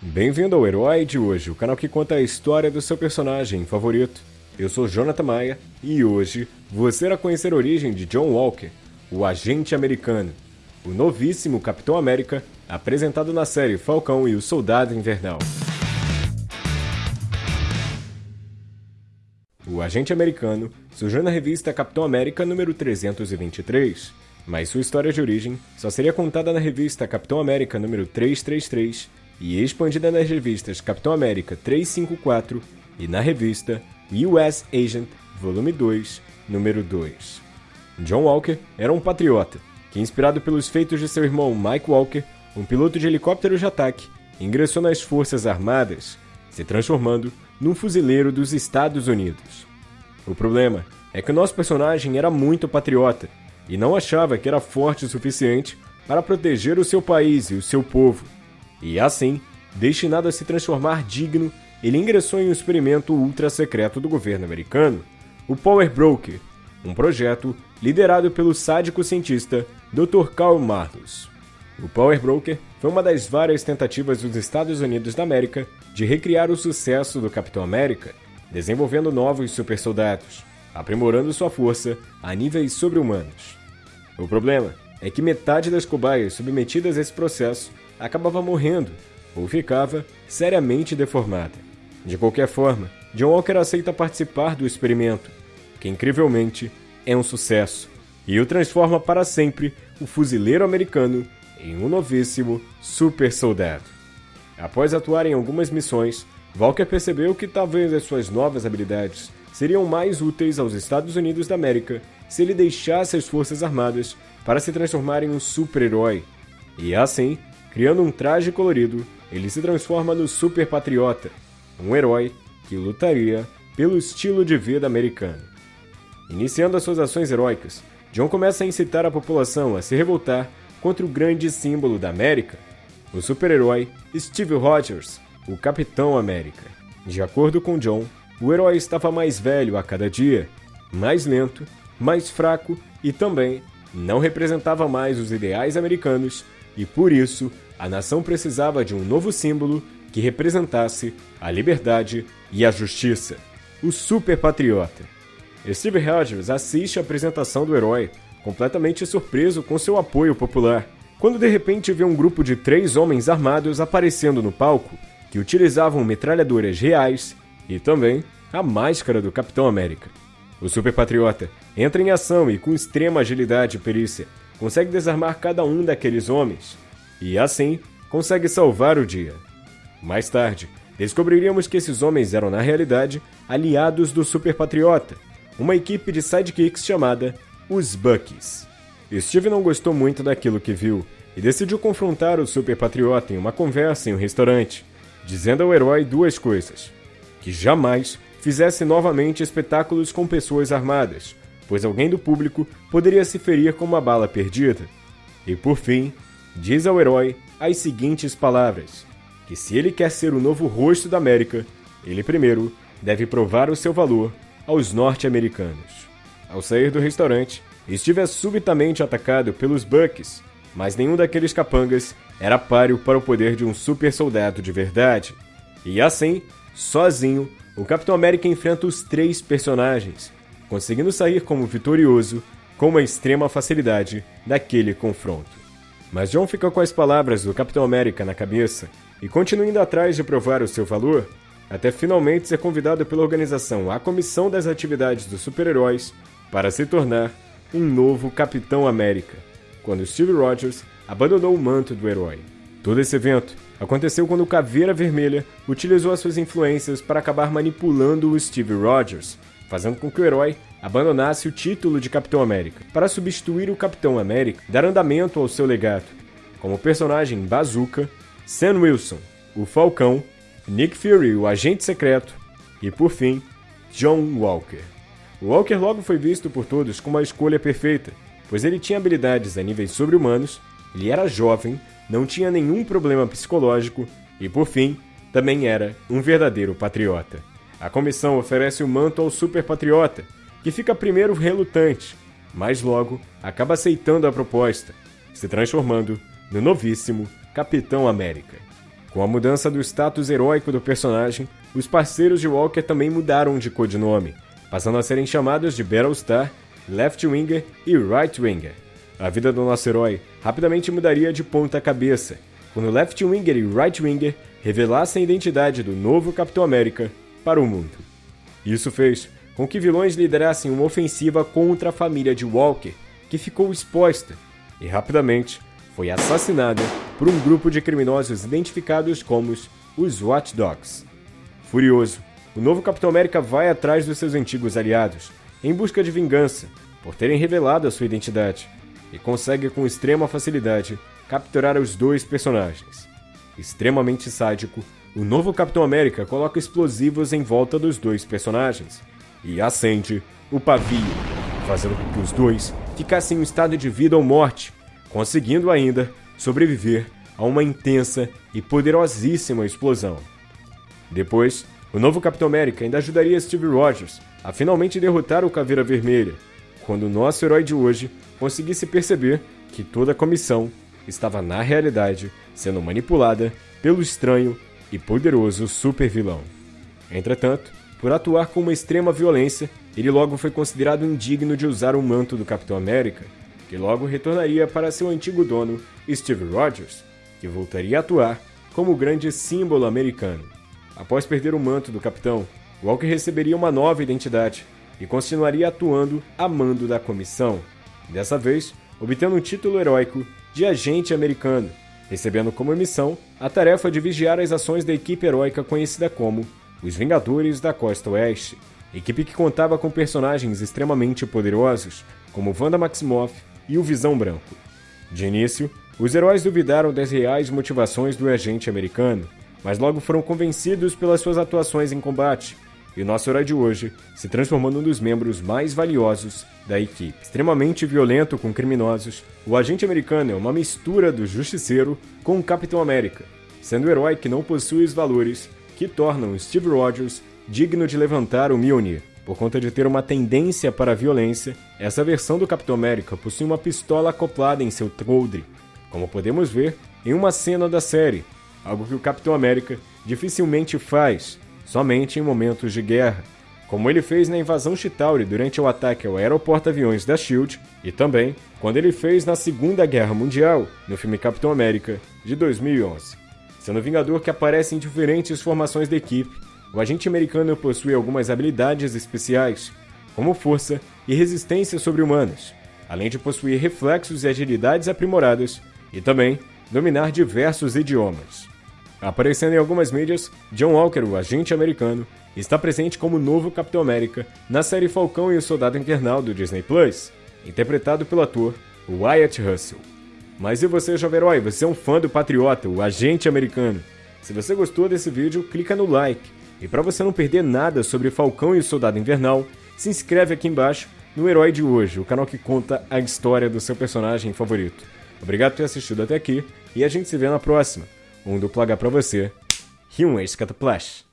Bem-vindo ao Herói de hoje, o canal que conta a história do seu personagem favorito. Eu sou Jonathan Maia e hoje você irá conhecer a origem de John Walker, o agente americano, o novíssimo Capitão América, apresentado na série Falcão e o Soldado Invernal. O agente americano surgiu na revista Capitão América número 323, mas sua história de origem só seria contada na revista Capitão América número 333 e expandida nas revistas Capitão América 354 e na revista US Agent Volume 2, número 2. John Walker era um patriota que, inspirado pelos feitos de seu irmão Mike Walker, um piloto de helicóptero de ataque, ingressou nas Forças Armadas, se transformando num fuzileiro dos Estados Unidos. O problema é que o nosso personagem era muito patriota e não achava que era forte o suficiente para proteger o seu país e o seu povo e assim, destinado a se transformar digno, ele ingressou em um experimento ultra secreto do governo americano, o Power Broker, um projeto liderado pelo sádico cientista Dr. Karl Marlos. O Power Broker foi uma das várias tentativas dos Estados Unidos da América de recriar o sucesso do Capitão América, desenvolvendo novos supersoldados, aprimorando sua força a níveis sobre-humanos. O problema é que metade das cobaias submetidas a esse processo acabava morrendo ou ficava seriamente deformada. De qualquer forma, John Walker aceita participar do experimento, que incrivelmente é um sucesso, e o transforma para sempre o fuzileiro americano em um novíssimo super soldado. Após atuar em algumas missões, Walker percebeu que talvez as suas novas habilidades seriam mais úteis aos Estados Unidos da América se ele deixasse as Forças Armadas para se transformar em um super-herói. E assim, Criando um traje colorido, ele se transforma no Super Patriota, um herói que lutaria pelo estilo de vida americano. Iniciando as suas ações heróicas, John começa a incitar a população a se revoltar contra o grande símbolo da América, o super-herói Steve Rogers, o Capitão América. De acordo com John, o herói estava mais velho a cada dia, mais lento, mais fraco e também não representava mais os ideais americanos e por isso a nação precisava de um novo símbolo que representasse a liberdade e a justiça, o Super Patriota. Steve Rogers assiste a apresentação do herói, completamente surpreso com seu apoio popular, quando de repente vê um grupo de três homens armados aparecendo no palco, que utilizavam metralhadoras reais e também a máscara do Capitão América. O Super Patriota entra em ação e, com extrema agilidade e perícia, consegue desarmar cada um daqueles homens, e assim consegue salvar o dia. Mais tarde, descobriríamos que esses homens eram na realidade aliados do Super Patriota, uma equipe de sidekicks chamada os Buckies. Steve não gostou muito daquilo que viu e decidiu confrontar o Super Patriota em uma conversa em um restaurante, dizendo ao herói duas coisas: que jamais fizesse novamente espetáculos com pessoas armadas, pois alguém do público poderia se ferir com uma bala perdida, e por fim, diz ao herói as seguintes palavras: que se ele quer ser o novo rosto da América, ele primeiro deve provar o seu valor aos norte-americanos. Ao sair do restaurante, Steve é subitamente atacado pelos Bucks, mas nenhum daqueles capangas era páreo para o poder de um super soldado de verdade. E assim, sozinho, o Capitão América enfrenta os três personagens, conseguindo sair como vitorioso com uma extrema facilidade daquele confronto. Mas John fica com as palavras do Capitão América na cabeça e continua indo atrás de provar o seu valor, até finalmente ser convidado pela organização à Comissão das Atividades dos Super-Heróis para se tornar um novo Capitão América, quando Steve Rogers abandonou o manto do herói. Todo esse evento aconteceu quando o Caveira Vermelha utilizou as suas influências para acabar manipulando o Steve Rogers, fazendo com que o herói abandonasse o título de Capitão América para substituir o Capitão América dar andamento ao seu legado, como personagem Bazooka, Sam Wilson, o Falcão, Nick Fury, o agente secreto e, por fim, John Walker. O Walker logo foi visto por todos como a escolha perfeita, pois ele tinha habilidades a níveis sobre-humanos, ele era jovem, não tinha nenhum problema psicológico e, por fim, também era um verdadeiro patriota. A comissão oferece o manto ao super patriota, que fica primeiro relutante, mas logo acaba aceitando a proposta, se transformando no novíssimo Capitão América. Com a mudança do status heróico do personagem, os parceiros de Walker também mudaram de codinome, passando a serem chamados de Battlestar, Left Winger e Right Winger. A vida do nosso herói rapidamente mudaria de ponta cabeça, quando Left Winger e Right Winger revelassem a identidade do novo Capitão América para o mundo. Isso fez com que vilões liderassem uma ofensiva contra a família de Walker, que ficou exposta e rapidamente foi assassinada por um grupo de criminosos identificados como os Watch Dogs. Furioso, o novo Capitão América vai atrás dos seus antigos aliados, em busca de vingança por terem revelado a sua identidade, e consegue com extrema facilidade capturar os dois personagens. Extremamente sádico, o novo Capitão América coloca explosivos em volta dos dois personagens e acende o pavio, fazendo com que os dois ficassem em um estado de vida ou morte, conseguindo ainda sobreviver a uma intensa e poderosíssima explosão. Depois, o novo Capitão América ainda ajudaria Steve Rogers a finalmente derrotar o Caveira Vermelha, quando o nosso herói de hoje conseguisse perceber que toda a comissão estava na realidade sendo manipulada pelo estranho e poderoso super-vilão. Entretanto, por atuar com uma extrema violência, ele logo foi considerado indigno de usar o manto do Capitão América que logo retornaria para seu antigo dono, Steve Rogers, que voltaria a atuar como o grande símbolo americano. Após perder o manto do capitão, Walker receberia uma nova identidade e continuaria atuando a mando da comissão, dessa vez obtendo o título heróico de agente americano, recebendo como missão a tarefa de vigiar as ações da equipe heróica conhecida como os Vingadores da Costa Oeste, equipe que contava com personagens extremamente poderosos como Wanda Maximoff, e o Visão Branco. De início, os heróis duvidaram das reais motivações do agente americano, mas logo foram convencidos pelas suas atuações em combate, e o nosso herói de hoje se transformou num dos membros mais valiosos da equipe. Extremamente violento com criminosos, o agente americano é uma mistura do justiceiro com o Capitão América, sendo o herói que não possui os valores que tornam Steve Rogers digno de levantar o Mjolnir. Por conta de ter uma tendência para a violência, essa versão do Capitão América possui uma pistola acoplada em seu coldre, como podemos ver em uma cena da série, algo que o Capitão América dificilmente faz, somente em momentos de guerra, como ele fez na invasão Chitauri durante o ataque ao aeroporto-aviões da SHIELD e também quando ele fez na Segunda Guerra Mundial, no filme Capitão América, de 2011. Sendo Vingador que aparece em diferentes formações da equipe, o agente americano possui algumas habilidades especiais, como força e resistência sobre-humanos, além de possuir reflexos e agilidades aprimoradas e também dominar diversos idiomas. Aparecendo em algumas mídias, John Walker, o agente americano, está presente como novo Capitão América na série Falcão e o Soldado Invernal do Disney Plus, interpretado pelo ator Wyatt Russell. Mas e você, jovem herói? Você é um fã do Patriota, o agente americano? Se você gostou desse vídeo, clica no like e para você não perder nada sobre Falcão e o Soldado Invernal, se inscreve aqui embaixo no Herói de Hoje, o canal que conta a história do seu personagem favorito. Obrigado por ter assistido até aqui e a gente se vê na próxima. Um duplo H pra você e um ex-cataplash.